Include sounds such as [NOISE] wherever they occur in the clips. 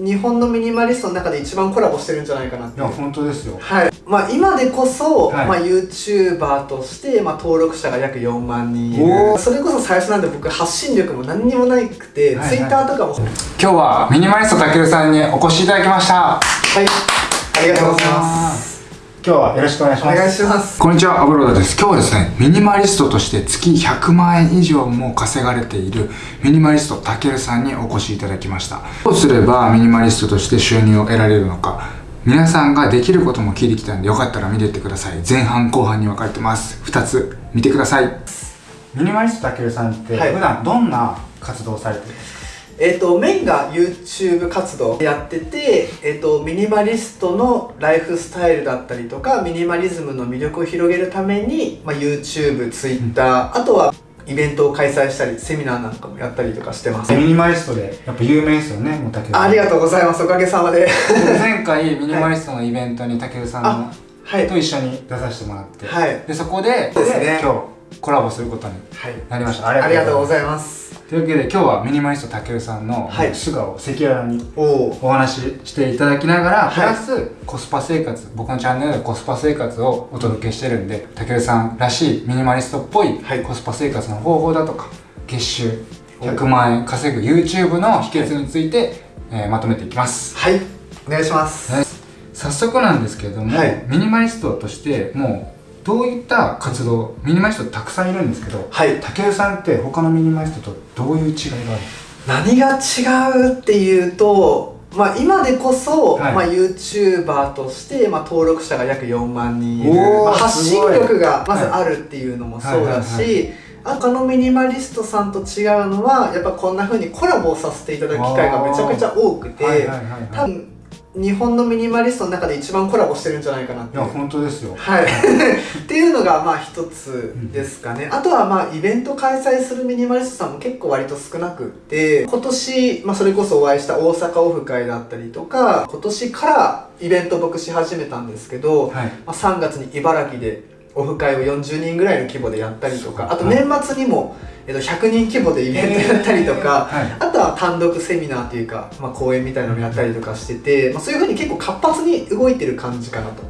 日本のミニマリストの中で一番コラボしてるんじゃないかなっていや本当ですよ。はい。まあ、今でこそ、はい。まあ、YouTuber として、まあ、登録者が約4万人それこそ最初なんで僕発信力も何にもなくて、はいはい。Twitter とかも。今日はミニマリストたけるさんにお越しいただきました。はい。ありがとうございます今日はよろしくお願いしおます願いしますこんにちは、アブローダです。今日はですね、ミニマリストとして月100万円以上も稼がれているミニマリストたけるさんにお越しいただきました。どうすればミニマリストとして収入を得られるのか、皆さんができることも聞いてきたんで、よかったら見てってください。前半後半に分かれてます。2つ見てください。ミニマリストたけるさんって、はい普段どんな活動をされてるんですか？えっ、とメインが YouTube 活動やってて、えっとミニマリストのライフスタイルだったりとかミニマリズムの魅力を広げるために、まあ、YouTube、Twitter、あとはイベントを開催したりセミナーなんかもやったりとかしてます。ミニマリストでやっぱ有名ですよね、もうたけるさん。ありがとうございます。おかげさまで。前回ミニマリストのイベントにたけるさんのあはい。と一緒に出させてもらって、はい。でそこでですね。今日コラボすることにはいなりました。ありがとうごいざいます。というわけで今日はミニマリストたけるさんのはい。素顔を赤裸々にお話ししていただきながら、はい。プラスコスパ生活僕のチャンネルではコスパ生活をお届けしてるんでたけるさんらしいミニマリストっぽいはい。コスパ生活の方法だとか月収100万円稼ぐ YouTube の秘訣について、えーまとめていきます。はい。お願いします。はい。早速なんですけれども、はい。ミニマリストとしてもうどういった活動ミニマリストたくさんいるんですけどはい。たけるさんって他のミニマリストとどういう違いがある？何が違うっていうとまあ今でこそ、はい。まあ、YouTuber として、まあ、登録者が約4万人いる、まあ、発信力がまずあるっていうのもそうだし他のミニマリストさんと違うのはやっぱこんな風にコラボをさせていただく機会がめちゃくちゃ多くて、はいはいはいはい。多分日本のミニマリストの中で一番コラボしてるんじゃないかなっていや本当ですよ。はい、[LAUGHS] っていうのがまあ一つですかね、あとはまあイベント開催するミニマリストさんも結構割と少なくって今年、まあ、それこそお会いした大阪オフ会だったりとか今年からイベント僕し始めたんですけど、はい。まあ、3月に茨城でオフ会を40人ぐらいの規模でやったりとかあと年末にも、えっと、100人規模でイベントやったりとか、はい。あとは単独セミナーというか、まあ、講演みたいなのをやったりとかしてて、まあ、そういうふうに結構活発に動いてる感じかなと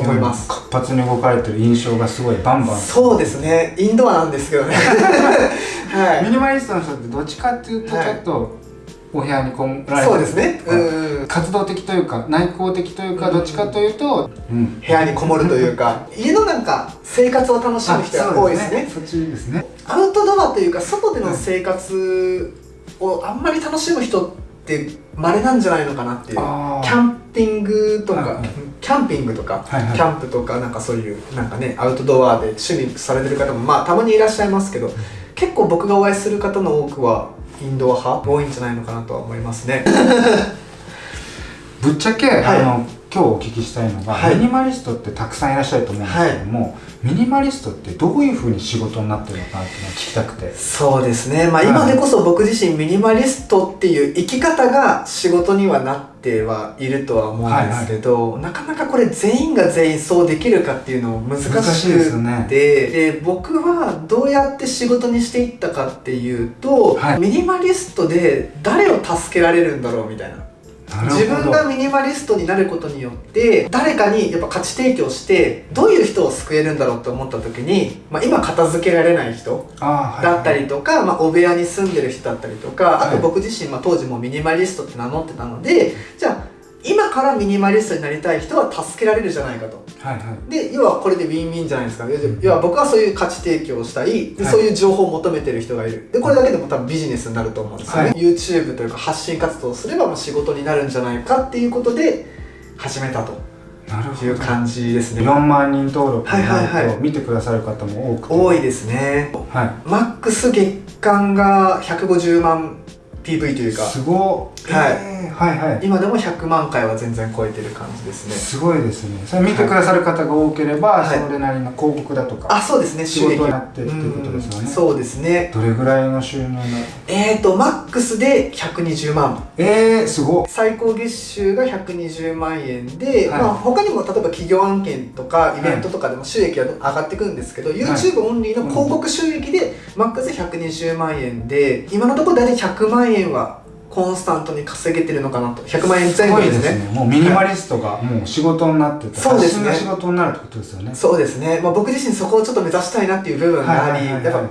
思います。活発に動かれてる印象がすごいバンバン。そうですね。インドアなんですけどね。[LAUGHS] はい。ミニマリストの人ってどっちかっていうとはい。ちょっとお部屋にこもられてそうですね。はいうんうん。活動的というか内向的というかどっちかというと、うん、部屋にこもるというか家のなんか生活を楽しむ人が多いですね。そっちですね。アウトドアというか外での生活をあんまり楽しむ人って稀なんじゃないのかなっていう。キャンピングとか、キャンピングとか、はいはい。キャンプとかなんかそういうなんかねアウトドアで趣味されてる方もまあたまにいらっしゃいますけど、結構僕がお会いする方の多くはインドア派多いんじゃないのかなとは思いますね。[LAUGHS] ぶっちゃけ、はい。あの今日お聞きしたいのが、はい。ミニマリストってたくさんいらっしゃると思うんですけども、ミニマリストってどういうふうに仕事になってるのかなっていうのを聞きたくて。そうですね。まあはい。今でこそ僕自身ミニマリストっていう生き方が仕事にはなってはいるとは思うんですけど、なかなかこれ全員が全員そうできるかっていうのも難しくてですよね。で僕はどうやって仕事にしていったかっていうと、はい。ミニマリストで誰を助けられるんだろうみたいな自分がミニマリストになることによって誰かにやっぱ価値提供してどういう人を救えるんだろうと思った時に、まあ、今片付けられない人だったりとか、まあ、お部屋に住んでる人だったりとかあはい。と僕自身、まあ、当時もミニマリストって名乗ってたのでじゃあ今からミニマリストになりたい人は助けられるじゃないかと。はいはい。で要はこれでウィンウィンじゃないですか。要は僕はそういう価値提供をしたい。ではい。そういう情報を求めてる人がいる。でこれだけでも多分ビジネスになると思うんですよね、はい。YouTube というか発信活動をすればまあ仕事になるんじゃないかっていうことで始めたと。なるほど。いう感じですね。4万人登録にはいはいはないると見てくださる方も多くて。多いですね。はマックス月間が150万 PV といういか。すごいはい。えーはいはい。今でも100万回は全然超えてる感じですね。すごいですね。それ見てくださる方が多ければ、はい。それなりの広告だとか、あそうですね。仕収益。事になってっていうことですよね。うん。そうですね。どれぐらいの収入の？えーとマックスで120万。えー、すごっ。最高月収が120万円で、はい。まあ、他にも例えば企業案件とかイベントとかでも収益が上がってくるんですけど、YouTube オンリーの広告収益でマックス120万円で今のところ大体100万円はコンスタントに稼げてるのかなと。100万円前後ですね。ですねもうミニマリストがもう仕事になっててそうですね。仕事になるってことですよね。そうですね、まあ、僕自身そこをちょっと目指したいなっていう部分があり、やっぱ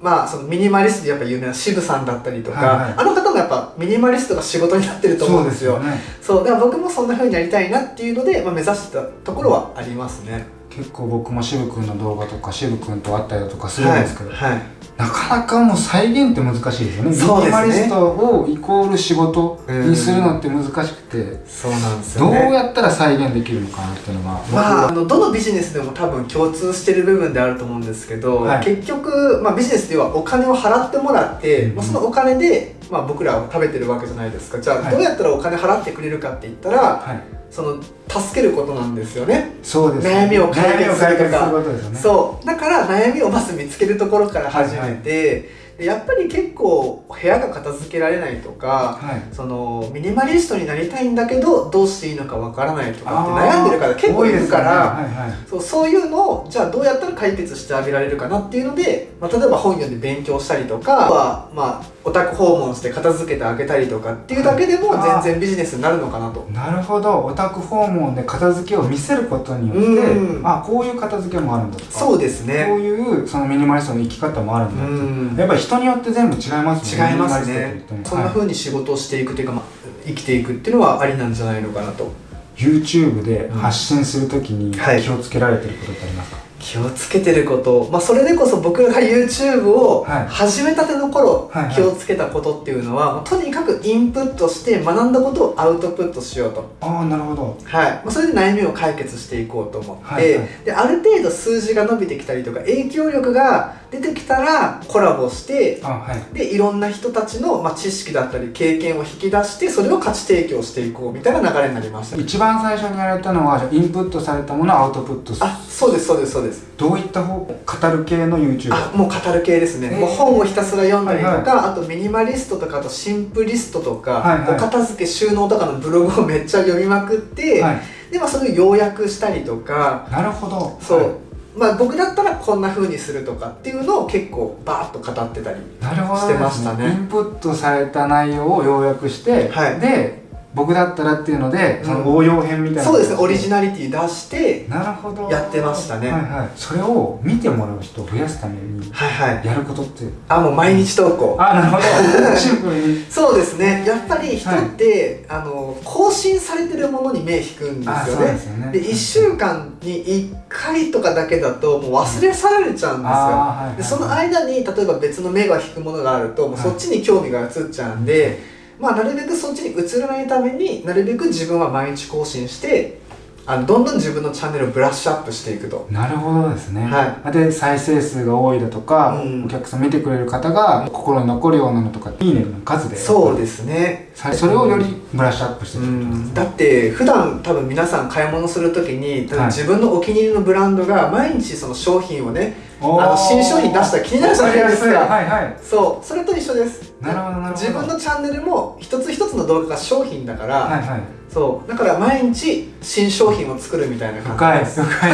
まあそのミニマリストでやっぱ有名な渋さんだったりとか、はいはい。あの方もやっぱミニマリストが仕事になってると思うんですよ。そうだから僕もそんな風になりたいなっていうので、まあ、目指してたところはありますね。結構僕も渋君の動画とか渋君と会ったりだとかするんですけど、はい、はいなかなかもう再現って難しいですよね。ミニマリストをイコール仕事にするのって難しくてそうなんですどうよねやったら再現できるのかなっていうのがまあ、あのどのビジネスでも多分共通してる部分であると思うんですけど、はい。結局、まあ、ビジネスではお金を払ってもらって、うん。まあ、そのお金で、まあ、僕らは食べてるわけじゃないですか。じゃあ、はい。どうやったらお金払ってくれるかって言ったらはい。その助けることなんですよね。そうです悩みを解決するとか。悩みを解決することですよね。そう。だから悩みをまず見つけるところから始めて、でやっぱり結構部屋が片付けられないとかはい。そのミニマリストになりたいんだけどどうしていいのかわからないとかって悩んでる方結構いるから、そうそういうのをじゃあどうやったら解決してあげられるかなっていうので、まあ、例えば本読んで勉強したりとかあとはまあお宅訪問して片付けてあげたりとかっていうだけでもはい全然ビジネスになるのかなと。なるほど。お宅訪問で片付けを見せることによって、うん。あこういう片付けもあるんだとか。そうですこうね。いうそのミニマリストの生き方もあるんだって、うん。やっぱり人によって全部違いますもん違いますね。そんなはい風に仕事をしていくっていうか、まあ、生きていくっていうのはありなんじゃないのかなと。YouTube で発信するときにはい。気をつけられてることってありますか、気をつけてること、まあ、それでこそ僕が YouTube をはい。始めたての頃、はいはい。気をつけたことっていうのは、まあとにかくインプットして学んだことをアウトプットしようと。ああなるほど。はい。まあ、それで悩みを解決していこうと思って、はいはい。である程度数字が伸びてきたりとか影響力が出てきたらコラボしてあはい。でいろんな人たちの、まあ、知識だったり経験を引き出してそれを価値提供していこうみたいな流れになりました。一番最初にやられたのはインプットされたものをアウトプットする。あそうですそうですそうです。どういった方語る系の YouTuber あもう語る系ですね、えー。もう本をひたすら読んだりとか、はいはあとミニマリストとかあとシンプリストとか、はいはい。お片付け収納とかのブログをめっちゃ読みまくって、はい。でまあそれを要約したりとかなるほど。そう、はいまあ僕だったらこんな風にするとかっていうのを結構バーッと語ってたりしてましたね。インプットされた内容を要約して、はい。で僕だったらっていうので、うん。その応用編みたいな。そうですね。オリジナナリティ出してなるほど。やってましたね。はいはい。それを見てもらう人を増やすためにはいはい。やることって。あもう毎日投稿。あなるほど。シンプルに。[LAUGHS] そうですね。やっぱり人って、あの更新されてるものに目引くんですあそうよねですよね。で1週間に1回とかだけだともう忘れ去られちゃうんですよ、あーはいはいでその間に例えば別の目が引くものがあるともうそっちに興味が移っちゃうんで、まあ、なるべくそっちに移らないためになるべく自分は毎日更新してあのどんどん自分のチャンネルをブラッシュアップしていくと。なるほどですね、はで再生数が多いだとか、うん。お客さん見てくれる方が心に残るようなのとかいいねの数で。そうですね。さそれをよりブラッシュアップしていくね。ん。だって普段多分皆さん買い物するときに自分のお気に入りのブランドが毎日その商品をねおー。あの新商品出したら気になるじゃないですか。はいはい。そう。それと一緒ですなるほどなるほど。自分のチャンネルも一つ一つの動画が商品だから、はいはい。そう。だから毎日新商品を作るみたいな感じです。深い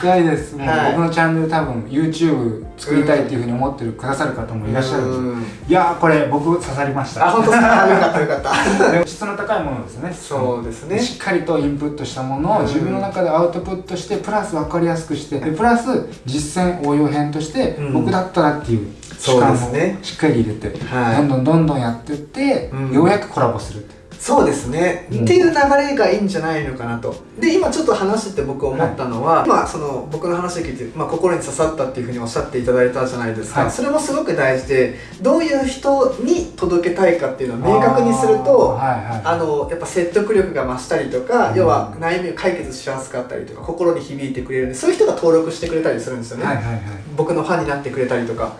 深い。[LAUGHS] ですもうはい。僕のチャンネル多分 YouTube 作りたいっていうふうに思ってるくださる方もいらっしゃるいやーこれ僕刺さりました。あ本当ですか？あよかったよかった。[LAUGHS] で質の高いものですよね。そうですね。しっかりとインプットしたものをうん。自分の中でアウトプットしてプラス分かりやすくしてでプラス実践応用編としてうん。僕だったらっていう主そう観をですね。しっかり入れてはい。どんどんどんどんやってってうん。ようやくコラボするそうですね、うんっていう流れがいいんじゃないのかなと。で今ちょっと話してて僕思ったのは、まあその僕の話を聞いて、まあ、心に刺さったっていうふうにおっしゃっていただいたじゃないですか、はい。それもすごく大事でどういう人に届けたいかっていうのを明確にするとあーはいはい。あのやっぱ説得力が増したりとか、うん。要は悩みを解決しやすかったりとか心に響いてくれる。んでそういう人が登録してくれたりするんですよね、はいはいはい。僕のファンになってくれたりとか。ん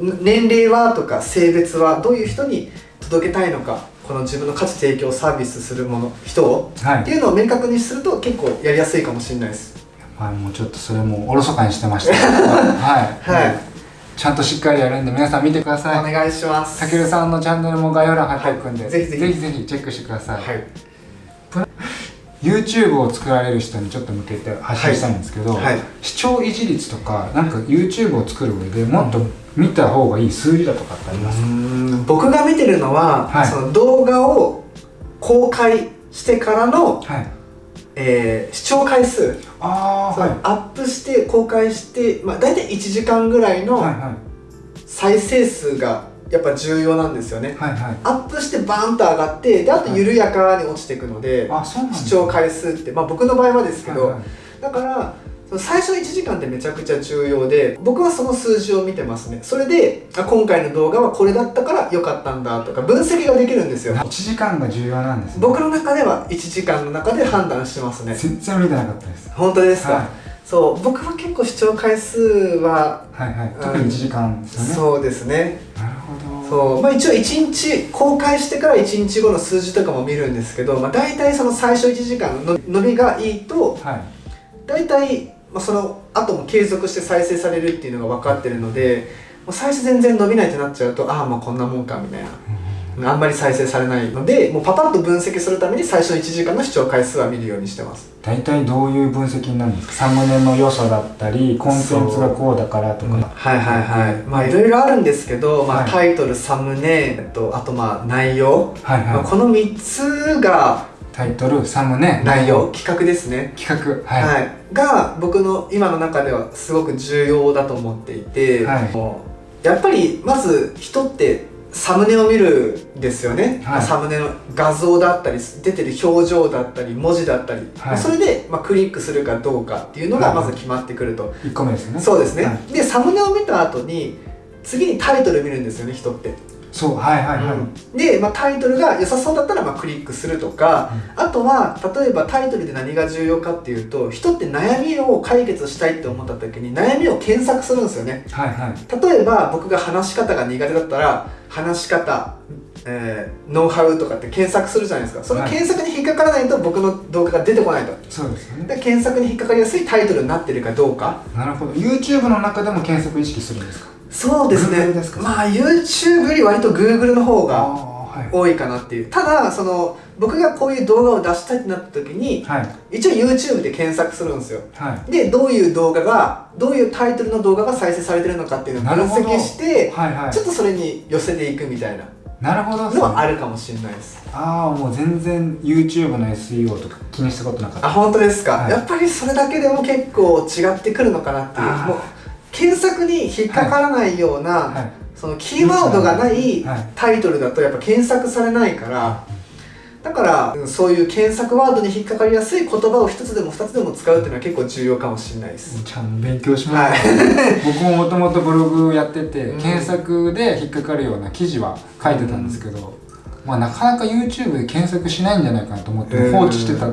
年齢はとか性別はどういう人に届けたいのかこの自分の価値提供サービスするもの人をはい。っていうのを明確にすると結構やりやすいかもしれないです。はいもうちょっとそれもおろそかにしてました [LAUGHS] はい。はい。ちゃんとしっかりやるんで皆さん見てください。お願いします。たけるさんのチャンネルも概要欄貼っておくんで、はい。ぜひぜひ。ぜひぜひチェックしてください、はい。YouTube を作られる人にちょっと向けて発信したいんですけど、はい。視聴維持率とかなんか YouTube を作る上でもっと見た方がいい数字だとかってあります？か、うん僕が見てるのは、はい。その動画を公開してからの、はい。えー視聴回数、そああはい。のアップして公開して、まあ、大体1時間ぐらいのはいはい。再生数がやっぱ重要なんですよね、はいはい。アップしてバーンと上がってであと緩やかに落ちていくので、あそうなんです視聴回数って、まあ、僕の場合はですけど、はいはい。だから最初の1時間ってめちゃくちゃ重要で僕はその数字を見てますね。それであ今回の動画はこれだったから良かったんだとか分析ができるんですよ。1時間が重要なんですね。僕の中では1時間の中で判断してますね。全然見てなかったです。本当ですか、はい。そう。僕は結構視聴回数ははいはい。特に1時間ですよね、そうですね。なるほど。そう。まあ一応1日公開してから1日後の数字とかも見るんですけど、まあ、大体その最初1時間の伸びがいいとはい。大体、まあ、その後も継続して再生されるっていうのが分かってるのでもう最初全然伸びないってなっちゃうとああまあこんなもんかみたいな。あんまり再生されないのでもうパパッと分析するために最初の1時間の視聴回数は見るようにしてます。大体どういう分析になるんですか？サムネの良さだったりコンテンツがこうだからとか、はいはいはい。まあいろいろあるんですけど、まあ、はい。タイトルサムネ、と、あとまあ内容、はいまあ、はいこの3つがタイトルサムネ内容。企画ですね。企画。は、はい。いが僕の今の中ではすごく重要だと思っていて、はい。もうやっぱりまず人ってサムネを見るんですよね、はい。サムネの画像だったり出てる表情だったり文字だったり、はい。それで、まあ、クリックするかどうかっていうのがはい。まず決まってくると、1個目ですよね。そうですね、はい。でサムネを見た後に次にタイトル見るんですよね人って、そうはいはいはい、うん。で、まあ、タイトルが良さそうだったらまあクリックするとか、あとは例えばタイトルで何が重要かっていうと人って悩みを解決したいって思った時に悩みを検索するんですよね。はいはい。例えば僕が話し方が苦手だったら話し方、えーノウハウとかって検索するじゃないですか。そのはい。検索に引っかからないと僕の動画が出てこないと。そうです。よねで検索に引っかかりやすいタイトルになってるかどうか。なるほど。YouTube の中でも検索意識するんですか？そうですね。ですか？まあ YouTube より割と Google の方が多いかなっていう。ただその僕がこういう動画を出したいってなった時にはい。一応 YouTube で検索するんですよ。はい。でどういう動画がどういうタイトルの動画が再生されてるのかっていうのを分析してはいはい。ちょっとそれに寄せていくみたいな。なるほど。ねのはあるかもしれないです。ああもう全然 YouTube の SEO とか気にしたことなかった。あ本当ですか、はい。やっぱりそれだけでも結構違ってくるのかなっていう検索に引っかからないような、はい。そのキーワードがないはい。タイトルだとやっぱ検索されないからだからうんそういう検索ワードに引っかかりやすい言葉を一つでも二つでも使うっていうのは結構重要かもしれないです。ちゃんと勉強しまはす、[LAUGHS] 僕ももともとブログやってて、うん。検索で引っかかるような記事は書いてたんですけど、まあなかなか YouTube で検索しないんじゃないかなと思ってうん。放置してた、い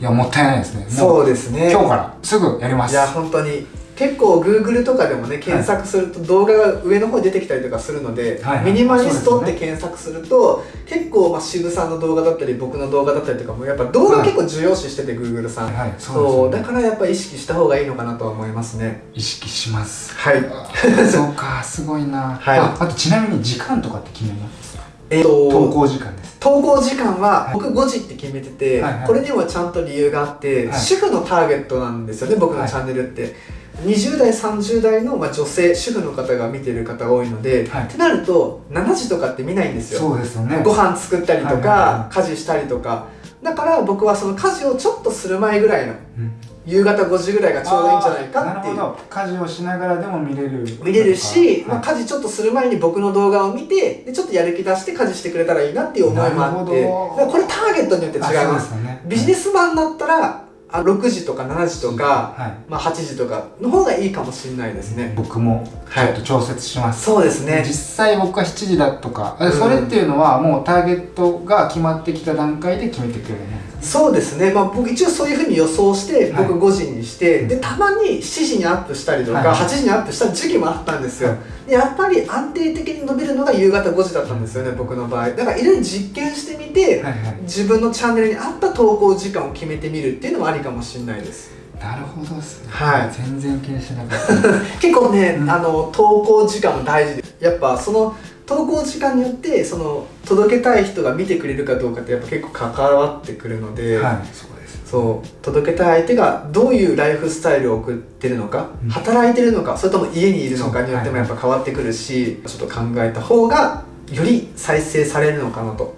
やもったいないですね。もそうですね。今日からすぐやります。いや本当に結構 Google とかでもね検索すると動画が上の方に出てきたりとかするので、はいはい。ミニマリストって検索すると結構まあ渋さんの動画だったり僕の動画だったりとかもやっぱ動画結構重要視してて Google さん、はいはい。そそうだからやっぱ意識した方がいいのかなとは思いますね。意識します。はい。[LAUGHS] そうかすごいな、はい。ああとちなみに時間とかって決めます？えっと投稿時間です。投稿時間ははい。僕5時って決めてて、はいはい。これにはちゃんと理由があって、はい。主婦のターゲットなんですよね僕のチャンネルって、20代30代のまあ女性主婦の方が見てる方が多いので、はい。ってなると7時とかって見ないんですよ。そうですよね。ご飯作ったりとか、はいはいは家事したりとか。だから僕はその家事をちょっとする前ぐらいのうん。夕方5時ぐらいがちょうどいいんじゃないかっていう。家事をしながらでも見れる見れるし、まあ、はい家事ちょっとする前に僕の動画を見てでちょっとやる気出して家事してくれたらいいなっていう思いもあって。なるほど。だからこれターゲットによって違います。ね。ビジネスマンだったらあ6時とか7時とか、はい。まあ、8時とかの方がいいかもしれないですね、僕もちょっと調節します、そうですね。実際僕は7時だとか、うんそれっていうのはもうターゲットが決まってきた段階で決めてくれるもんですそうですね、まあ、僕一応そういうふうに予想してはい。僕5時にして、うん。でたまに7時にアップしたりとか、はい。8時にアップした時期もあったんですよ、はい。でやっぱり安定的に伸びるのが夕方5時だったんですよね僕の場合。だからいろいろ実験してみて、はいはい。自分のチャンネルに合った投稿時間を決めてみるっていうのもありかもしれないです。なるほどですね、はい。全然気にしてなかった。[LAUGHS] 結構ね、うん。あの投稿時間も大事でやっぱその投稿時間によってその届けたい人が見てくれるかどうかってやっぱ結構関わってくるので、はい。そうですそう届けたい相手がどういうライフスタイルを送ってるのか、うん。働いてるのかそれとも家にいるのかによってもやっぱ変わってくるし、ちょっと考えた方がより再生されるのかなと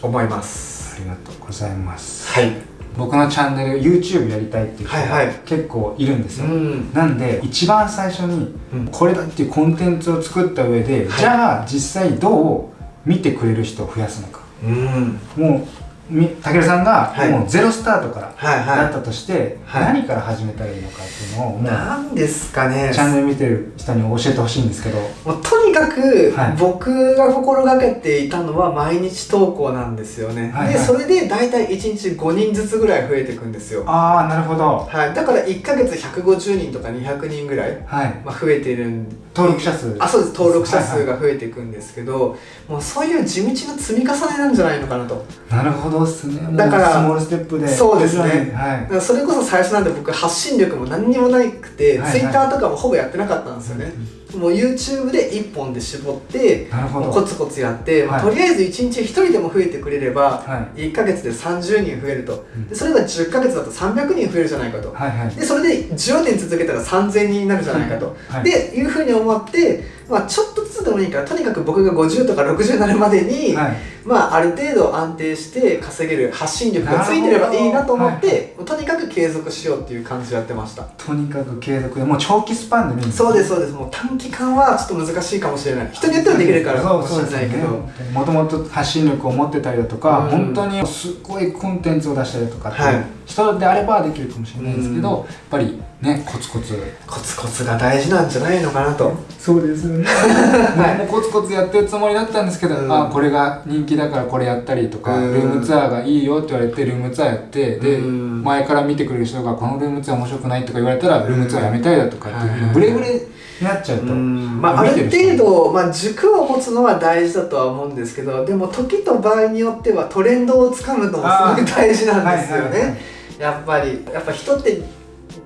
思います。ありがとうございます。はい僕のチャンネル YouTube やりたいっていう人はいはい。が結構いるんですよ、うん。なんで一番最初にうん。これだっていうコンテンツを作った上で、はい。じゃあ実際どう見てくれる人を増やすのか。うん。もうみたけるさんがはい。もうゼロスタートからはいはだったとして、はい。何から始めたらいいのかっていうのをいもうなんですかね。チャンネル見てる人に教えてほしいんですけど。もうとにかくはい。僕が心がけていたのは毎日投稿なんですよね、はいはい。でそれで大体1日5人ずつぐらい増えていくんですよ。ああなるほど。はい、だから1ヶ月150人とか200人ぐらい、はい。まあ、増えているん登録者数。あそうです。登録者数はいはが増えていくんですけど、もうそういう地道な積み重ねなんじゃないのかなと。いなるほどっすね。もうだからスモールステップで。そうですね。はい。それこそ最初なんて僕発信力も何にもなくて、はいはい。Twitter とかもほぼやってなかったんですよね、もう YouTube で1本で絞ってコツコツやって、はい。とりあえず1日1人でも増えてくれれば、は1ヶ月で30人増えると。うん。でそれが10ヶ月だと300人増えるじゃないかと、はいはい。でそれで10年続けたら3000人になるじゃないかと、はい。でいうふうに思って、まあ、ちょっとずつでもいいからとにかく僕が50とか60になるまでに、はい。まあ、ある程度安定して稼げる発信力がついてればいいなと思って、とにかく継続しようっていう感じでやってました。とにかく継続でもう長期スパンで見るんそうですそうです。もう短期間はちょっと難しいかもしれない。人によってはできるからかもしれないけど、もともと発信力を持ってたりだとか、うん。本当にすごいコンテンツを出したりだとかって人であればできるかもしれないですけど、うん。やっぱりねコツコツ。コツコツが大事なんじゃないのかなと。そうですよね。[LAUGHS] はい。もうコツコツやってるつもりだったんですけど、うん。あこれが人気だからこれやったりとか、うん。ルームツアーがいいよって言われてルームツアーやってで、うん。前から見てくれる人がこのルームツアー面白くないとか言われたら、ルームツアーやめたいだとかっていうブレブレになっちゃうと、まあ、ある程度、まあ、軸を持つのは大事だとは思うんですけどでも時と場合によってはトレンドをつかむのもすごい大事なんですよね、やっぱりやっぱ人って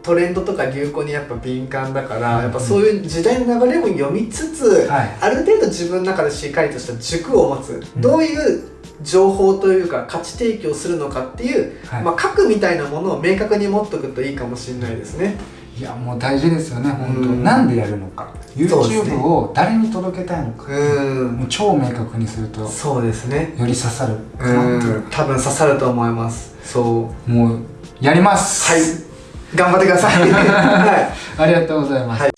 トレンドとか流行にやっぱ敏感だから、やっぱそういう時代の流れも読みつつ、はい。ある程度自分の中でしっかりとした軸を持つ、うん。どういう情報というか価値提供するのかっていう、はい。まあ、核みたいなものを明確に持っとくといいかもしれないですね。いやもう大事ですよね本当、うんなんでやるのか。YouTube を誰に届けたいのか、うん。もう超明確にするとそうですね。より刺さる。かうなってん。多分刺さると思います。そう。もうやります。はい頑張ってください。[LAUGHS] はい。ありがとうございます、はい